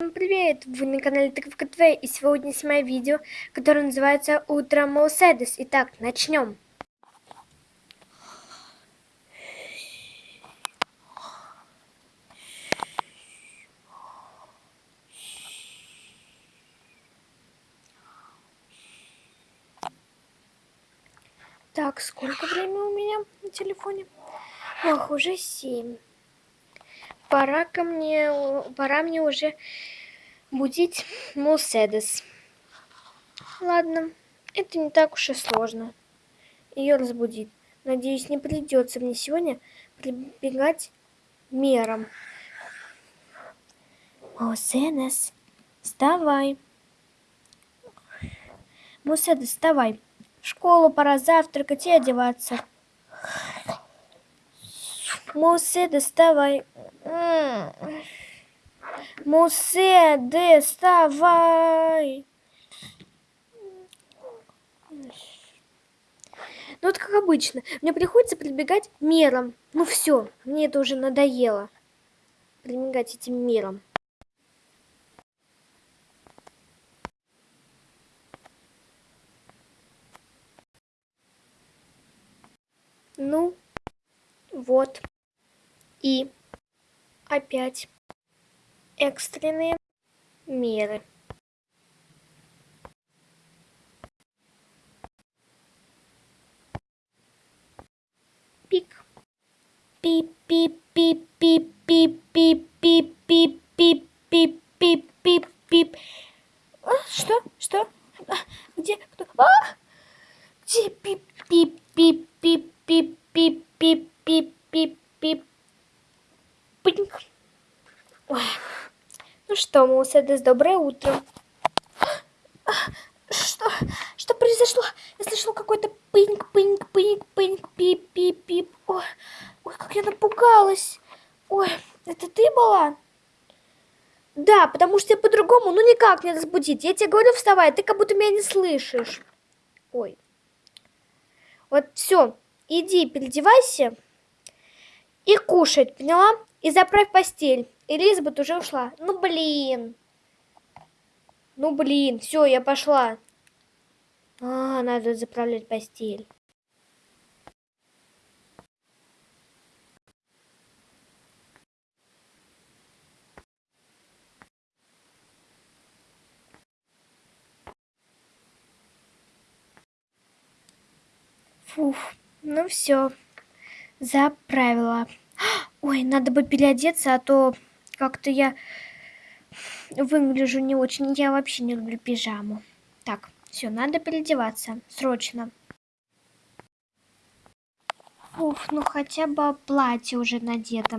Всем привет! Вы на канале Тыковка ТВ и сегодня снимаю видео, которое называется Утро Мерседес. Итак, начнем. Так, сколько времени у меня на телефоне? Ох, уже семь пора ко мне, пора мне уже будить Мерседес. Ладно, это не так уж и сложно. Ее разбудить. Надеюсь, не придется мне сегодня прибегать мерам. Мерседес, вставай. Мерседес, вставай. В школу пора завтракать и одеваться. Мусе, доставай. Мусе, доставай. Ну вот как обычно, мне приходится прибегать мерам. Ну все, мне это уже надоело. Прибегать этим мерам. Ну, вот. И опять экстренные меры. Пик. Пип-пип-пип-пип-пип-пип-пип-пип-пип-пип. Что? Что? Где? Кто? А! Где? Пип-пип-пип-пип-пип-пип-пип-пип. Пыньк. Ну что, Мусседес, доброе утро. Что? Что произошло? Я слышала какой-то пыньк, пыньк, пыньк, пыньк, пип, пип, пип. Ой, ой, как я напугалась. Ой, это ты была? Да, потому что я по-другому, ну никак не разбудить. Я тебе говорю, вставай, ты как будто меня не слышишь. Ой. Вот все, иди, переодевайся и кушать, поняла? И заправь постель. Элизабет уже ушла. Ну, блин. Ну, блин. Все, я пошла. А, надо заправлять постель. Фух, ну все, заправила. Ой, надо бы переодеться, а то как-то я выгляжу не очень. Я вообще не люблю пижаму. Так, все, надо переодеваться. Срочно. Уф, ну хотя бы платье уже надето.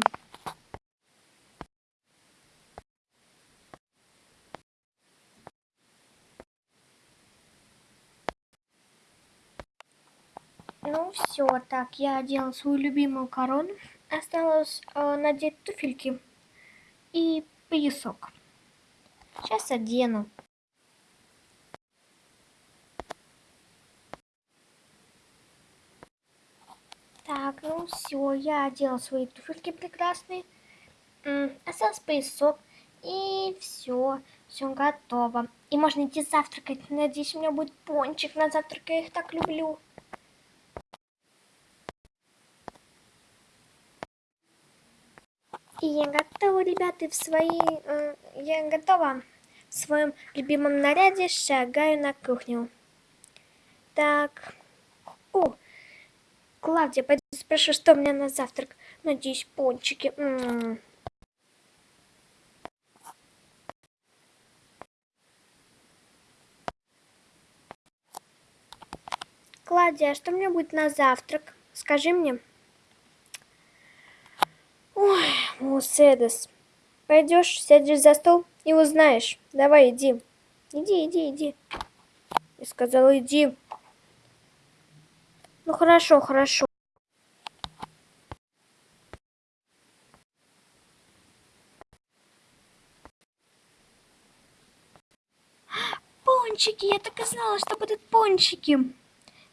Ну все, так, я одела свою любимую корону. Осталось э, надеть туфельки и поясок. Сейчас одену. Так, ну все, я одела свои туфельки прекрасные. Остался поясок. И все, все готово. И можно идти завтракать. Надеюсь, у меня будет пончик на завтрак. Я их так люблю. И я готова, ребята, в своей... Э, я готова в своем любимом наряде шагаю на кухню. Так. О, Клавдия, пойду спрошу, что у меня на завтрак. Надеюсь, пончики. М -м -м. Клавдия, а что у меня будет на завтрак? Скажи мне. Ой, Муседес. Пойдешь, сядешь за стол и узнаешь. Давай, иди. Иди, иди, иди. Я сказала, иди. Ну хорошо, хорошо. Пончики, я так и знала, что будут пончики.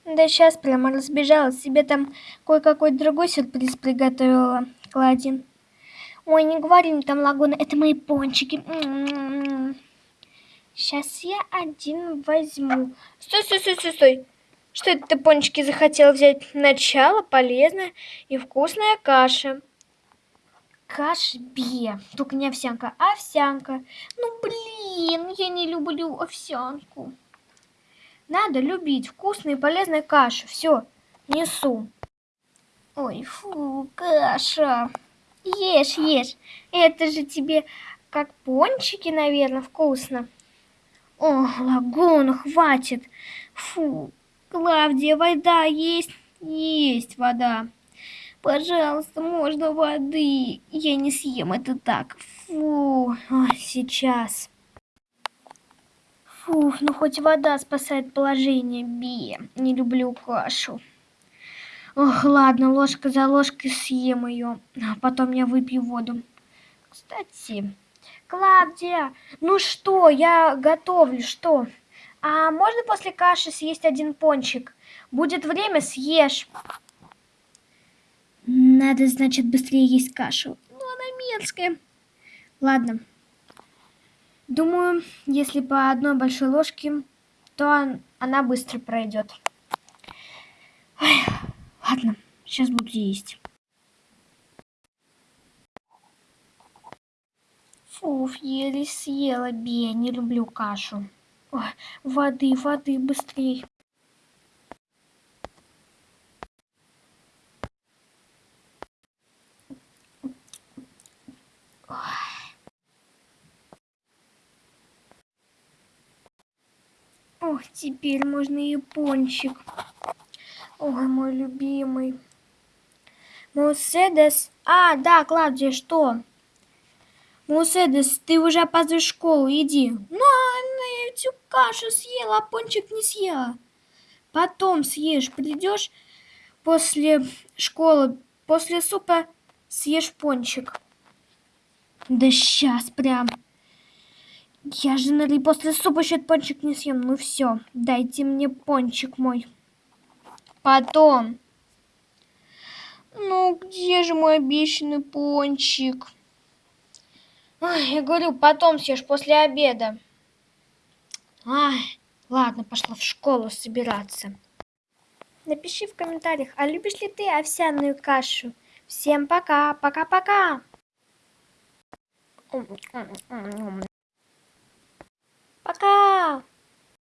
Да сейчас прямо разбежалась. Себе там кое-какой другой сюрприз приготовила. Кладин. Ой, не говори мне там лагуна, это мои пончики. Сейчас я один возьму. Стой, стой, стой, стой, стой. Что это ты пончики захотел взять? Начало полезная и вкусная каша. Каша бе. Только не овсянка, а овсянка. Ну, блин, я не люблю овсянку. Надо любить вкусную и полезную кашу. Все, несу. Ой, фу, каша. Ешь, ешь. Это же тебе как пончики, наверное, вкусно. О, лагуна, хватит. Фу, Клавдия, вода есть? Есть вода. Пожалуйста, можно воды. Я не съем это так. Фу, Ой, сейчас. Фу, ну хоть вода спасает положение, Би. Не люблю кашу. Ох, ладно, ложка за ложкой съем ее. А потом я выпью воду. Кстати, Клавдия, ну что, я готовлю, что? А можно после каши съесть один пончик? Будет время, съешь. Надо, значит, быстрее есть кашу. Ну, она мерзкая. Ладно. Думаю, если по одной большой ложке, то она быстро пройдет. Ой. Ладно, сейчас буду есть. Фуф, еле съела, Бия, не люблю кашу. Ой, воды, воды, быстрей. Ох, теперь можно и пончик. Ой, мой любимый. Муседес. А, да, Клавдия, что? Муседес, ты уже опаздываешь в школу, иди. Ну, она эту кашу съела, а пончик не съела. Потом съешь, придешь после школы, после супа съешь пончик. Да сейчас прям. Я же, наверное, после супа еще пончик не съем. Ну все, дайте мне пончик мой. Потом. Ну, где же мой обещанный пончик? Ой, я говорю, потом съешь после обеда. Ай, ладно, пошла в школу собираться. Напиши в комментариях, а любишь ли ты овсяную кашу? Всем пока, пока-пока. Пока.